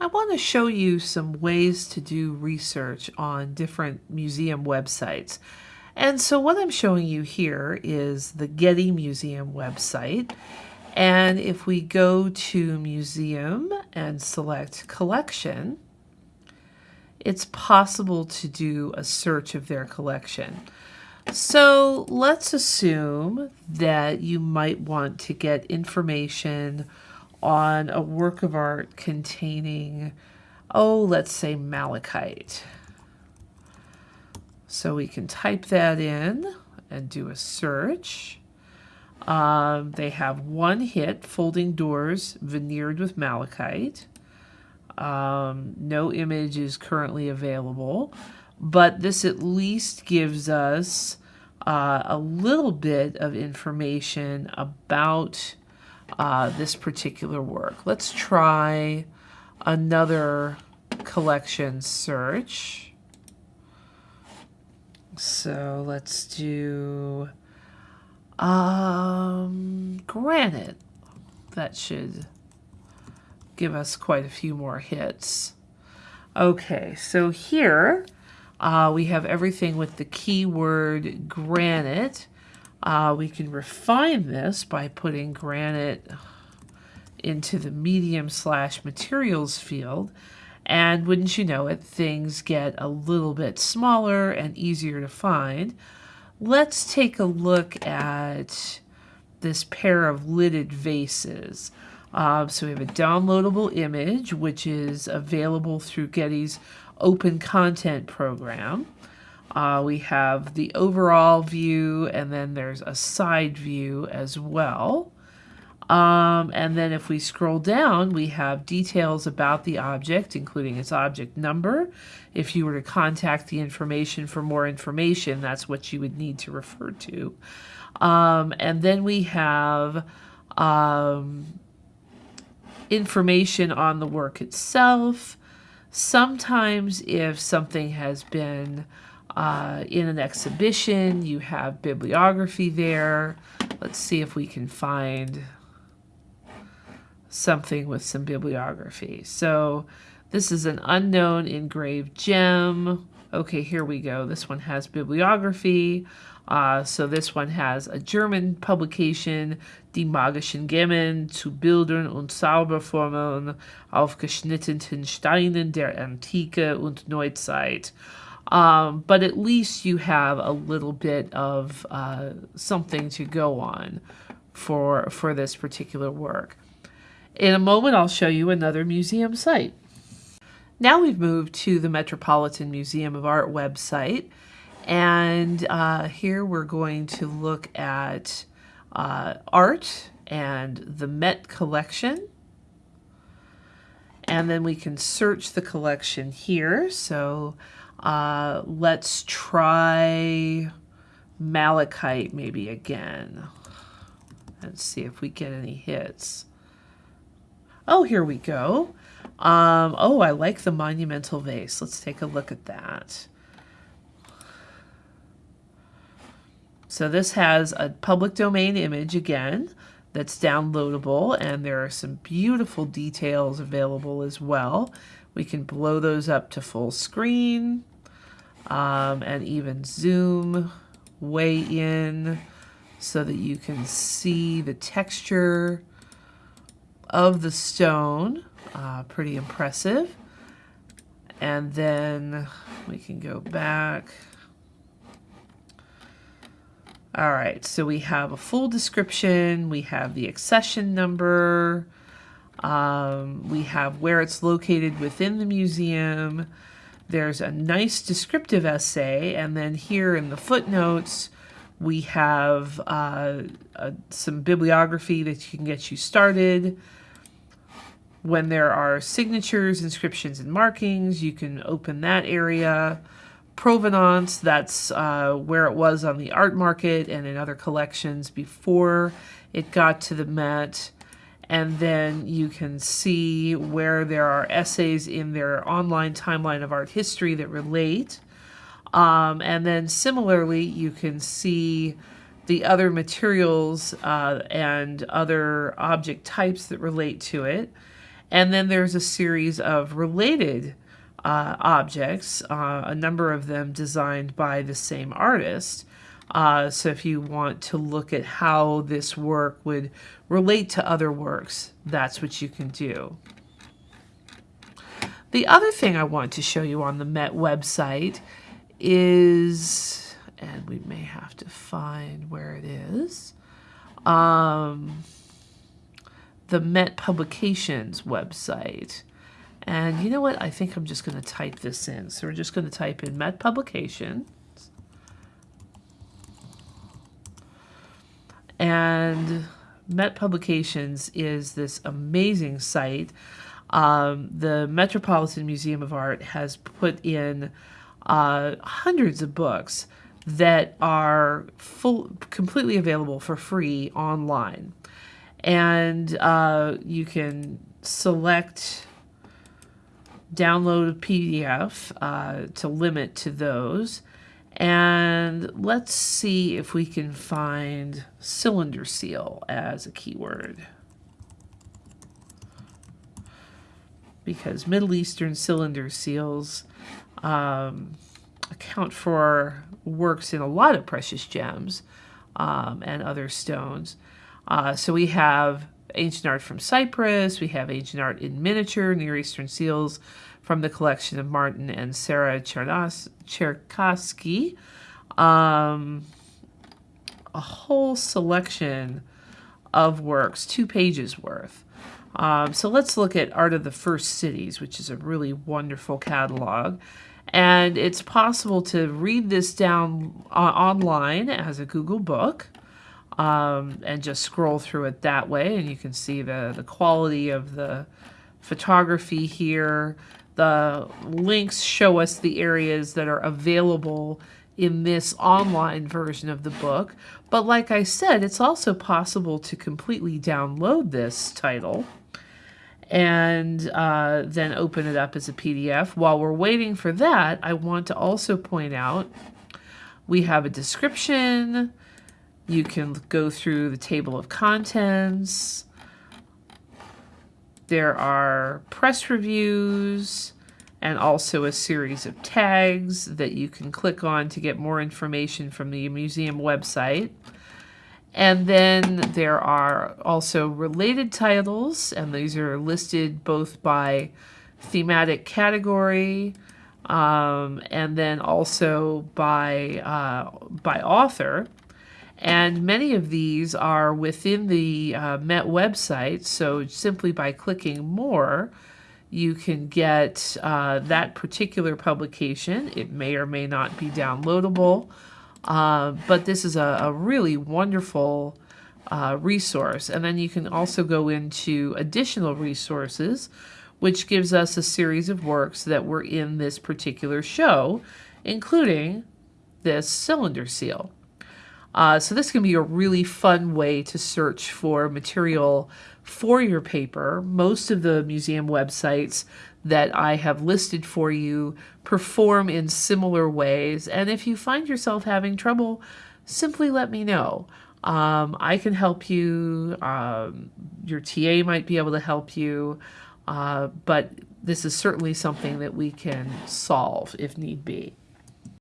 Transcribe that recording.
I want to show you some ways to do research on different museum websites. And so what I'm showing you here is the Getty Museum website. And if we go to Museum and select Collection, it's possible to do a search of their collection. So let's assume that you might want to get information on a work of art containing, oh, let's say malachite. So we can type that in and do a search. Um, they have one hit, Folding Doors, veneered with malachite. Um, no image is currently available, but this at least gives us uh, a little bit of information about uh, this particular work. Let's try another collection search. So let's do um, granite. That should give us quite a few more hits. Okay, so here uh, we have everything with the keyword granite. Uh, we can refine this by putting granite into the medium slash materials field. And wouldn't you know it, things get a little bit smaller and easier to find. Let's take a look at this pair of lidded vases. Uh, so we have a downloadable image, which is available through Getty's open content program. Uh, we have the overall view, and then there's a side view as well. Um, and then if we scroll down, we have details about the object, including its object number. If you were to contact the information for more information, that's what you would need to refer to. Um, and then we have um, information on the work itself. Sometimes if something has been uh, in an exhibition, you have bibliography there. Let's see if we can find something with some bibliography. So this is an unknown engraved gem. Okay, here we go. This one has bibliography. Uh, so this one has a German publication, Die magischen Gemmen zu Bildern und Zauberformeln auf geschnittenen Steinen der Antike und Neuzeit. Um, but at least you have a little bit of uh, something to go on for, for this particular work. In a moment, I'll show you another museum site. Now we've moved to the Metropolitan Museum of Art website. And uh, here we're going to look at uh, art and the Met collection. And then we can search the collection here. So uh, let's try malachite maybe again. Let's see if we get any hits. Oh, here we go. Um, oh, I like the monumental vase. Let's take a look at that. So this has a public domain image again that's downloadable and there are some beautiful details available as well. We can blow those up to full screen um, and even zoom way in so that you can see the texture of the stone. Uh, pretty impressive. And then we can go back. All right, so we have a full description, we have the accession number, um, we have where it's located within the museum, there's a nice descriptive essay, and then here in the footnotes, we have uh, uh, some bibliography that you can get you started. When there are signatures, inscriptions, and markings, you can open that area provenance, that's uh, where it was on the art market and in other collections before it got to the Met. And then you can see where there are essays in their online timeline of art history that relate. Um, and then similarly, you can see the other materials uh, and other object types that relate to it. And then there's a series of related uh, objects, uh, a number of them designed by the same artist. Uh, so if you want to look at how this work would relate to other works, that's what you can do. The other thing I want to show you on the Met website is, and we may have to find where it is, um, the Met Publications website. And you know what? I think I'm just going to type this in. So we're just going to type in Met Publications. And Met Publications is this amazing site. Um, the Metropolitan Museum of Art has put in uh, hundreds of books that are full, completely available for free online. And uh, you can select download a PDF uh, to limit to those. And let's see if we can find cylinder seal as a keyword. Because Middle Eastern cylinder seals um, account for works in a lot of precious gems um, and other stones. Uh, so we have ancient art from Cyprus, we have ancient art in miniature, Near Eastern seals from the collection of Martin and Sarah Cherkasky. Um, a whole selection of works, two pages worth. Um, so let's look at Art of the First Cities, which is a really wonderful catalog. And it's possible to read this down uh, online as a Google book um, and just scroll through it that way. And you can see the, the quality of the photography here. The links show us the areas that are available in this online version of the book. But like I said, it's also possible to completely download this title and uh, then open it up as a PDF. While we're waiting for that, I want to also point out we have a description. You can go through the table of contents. There are press reviews and also a series of tags that you can click on to get more information from the museum website. And then there are also related titles, and these are listed both by thematic category um, and then also by, uh, by author. And many of these are within the uh, Met website, so simply by clicking more, you can get uh, that particular publication. It may or may not be downloadable. Uh, but this is a, a really wonderful uh, resource. And then you can also go into additional resources, which gives us a series of works that were in this particular show, including this cylinder seal. Uh, so this can be a really fun way to search for material for your paper. Most of the museum websites that I have listed for you perform in similar ways. And if you find yourself having trouble, simply let me know. Um, I can help you. Um, your TA might be able to help you. Uh, but this is certainly something that we can solve if need be.